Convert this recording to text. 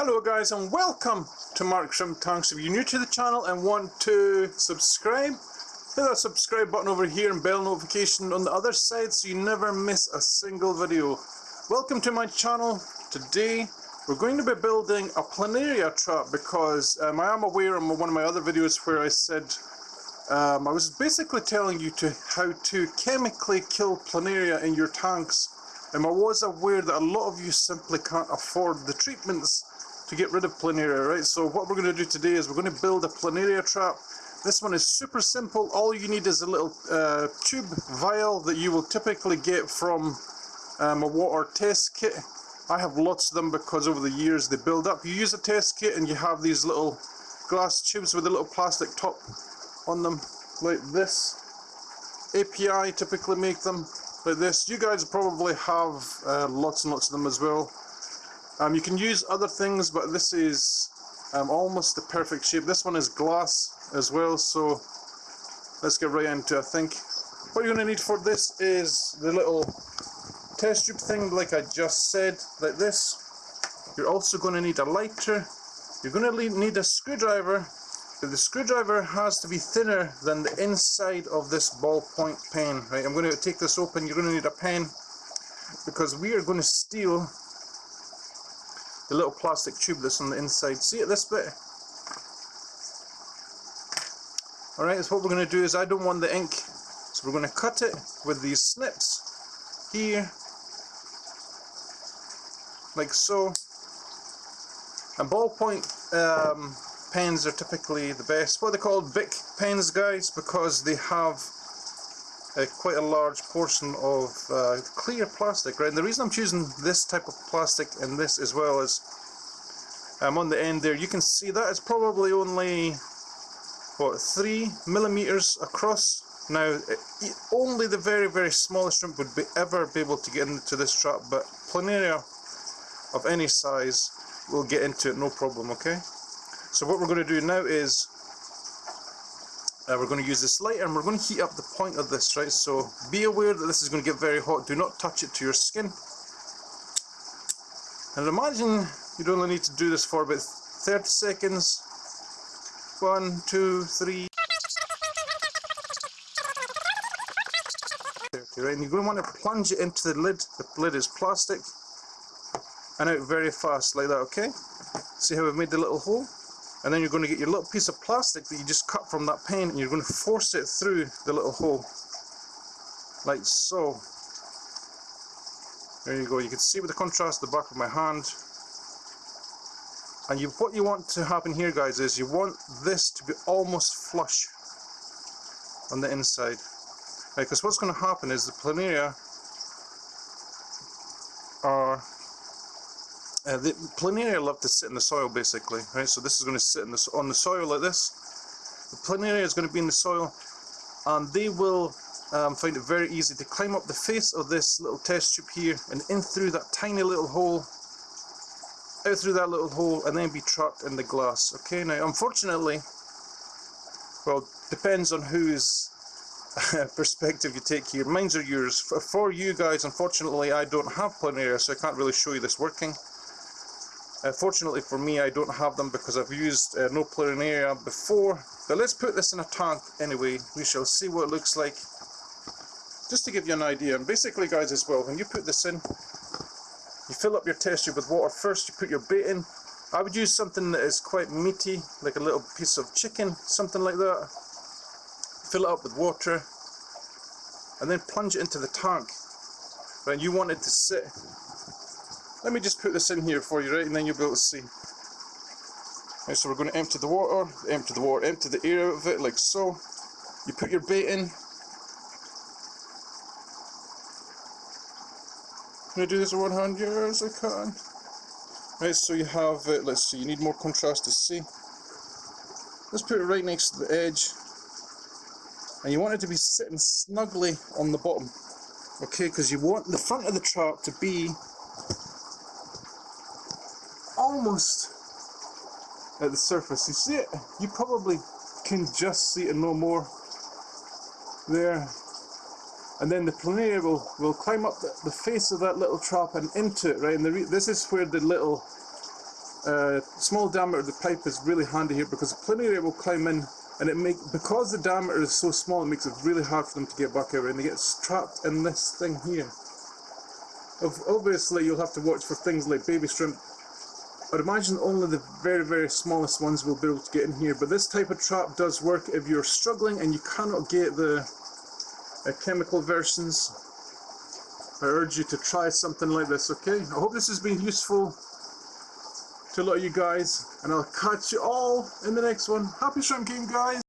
Hello guys and welcome to Mark Shrimp Tanks. If you're new to the channel and want to subscribe, hit that subscribe button over here and bell notification on the other side so you never miss a single video. Welcome to my channel. Today we're going to be building a planaria trap because um, I am aware in one of my other videos where I said um, I was basically telling you to how to chemically kill planaria in your tanks and I was aware that a lot of you simply can't afford the treatments to get rid of planaria, right? So what we're going to do today is we're going to build a planaria trap. This one is super simple. All you need is a little uh, tube vial that you will typically get from um, a water test kit. I have lots of them because over the years they build up. You use a test kit and you have these little glass tubes with a little plastic top on them like this. API typically make them like this. You guys probably have uh, lots and lots of them as well. Um, you can use other things, but this is um, almost the perfect shape. This one is glass as well, so let's get right into it, I think. What you're going to need for this is the little test tube thing, like I just said, like this. You're also going to need a lighter. You're going to need a screwdriver, but the screwdriver has to be thinner than the inside of this ballpoint pen. Right, I'm going to take this open. You're going to need a pen because we are going to steal the little plastic tube that's on the inside. See it this bit? Alright, so what we're going to do is I don't want the ink, so we're going to cut it with these snips here, like so. And ballpoint um, pens are typically the best. What are they called? Bic pens, guys, because they have uh, quite a large portion of uh, clear plastic, right? And the reason I'm choosing this type of plastic and this as well is I'm um, on the end there, you can see that it's probably only, what, 3 millimeters across. Now, it, only the very, very smallest shrimp would be ever be able to get into this trap, but planaria of any size will get into it no problem, okay? So what we're going to do now is uh, we're going to use this lighter and we're going to heat up the point of this, right? So be aware that this is going to get very hot. Do not touch it to your skin. And imagine you'd only need to do this for about 30 seconds. One, two, three. 30, right? And you're going to want to plunge it into the lid. The lid is plastic. And out very fast like that, okay? See how we've made the little hole? And then you're going to get your little piece of plastic that you just cut from that pen and you're going to force it through the little hole. Like so. There you go. You can see with the contrast the back of my hand. And you, what you want to happen here guys is you want this to be almost flush on the inside. Because right, what's going to happen is the planaria are uh, the planaria love to sit in the soil basically, right? So this is going to sit in the, on the soil like this. The planaria is going to be in the soil and they will um, find it very easy to climb up the face of this little test tube here and in through that tiny little hole out through that little hole and then be trapped in the glass. Okay, now unfortunately, well, depends on whose perspective you take here. Mine's are yours. For, for you guys, unfortunately, I don't have planaria, so I can't really show you this working. Uh, fortunately for me I don't have them because I've used uh, no planaria before. But let's put this in a tank anyway. We shall see what it looks like. Just to give you an idea. And basically guys as well, when you put this in, you fill up your test tube with water first, you put your bait in. I would use something that is quite meaty, like a little piece of chicken, something like that. Fill it up with water and then plunge it into the tank. Right, you want it to sit let me just put this in here for you, right, and then you'll be able to see. Right, so we're going to empty the water, empty the water, empty the air out of it, like so. You put your bait in. Can I do this one hand? Yes, I can. Right, so you have it, let's see, you need more contrast to see. Let's put it right next to the edge. And you want it to be sitting snugly on the bottom. Okay, because you want the front of the trap to be almost at the surface. You see it? You probably can just see it no more there. And then the planaria will, will climb up the, the face of that little trap and into it, right? And this is where the little uh, small diameter of the pipe is really handy here because the planaria will climb in and it make because the diameter is so small it makes it really hard for them to get back out and they get trapped in this thing here. Obviously you'll have to watch for things like baby shrimp. I'd imagine only the very very smallest ones will be able to get in here but this type of trap does work if you're struggling and you cannot get the uh, chemical versions. I urge you to try something like this, okay? I hope this has been useful to a lot of you guys, and I'll catch you all in the next one. Happy shrimp game, guys!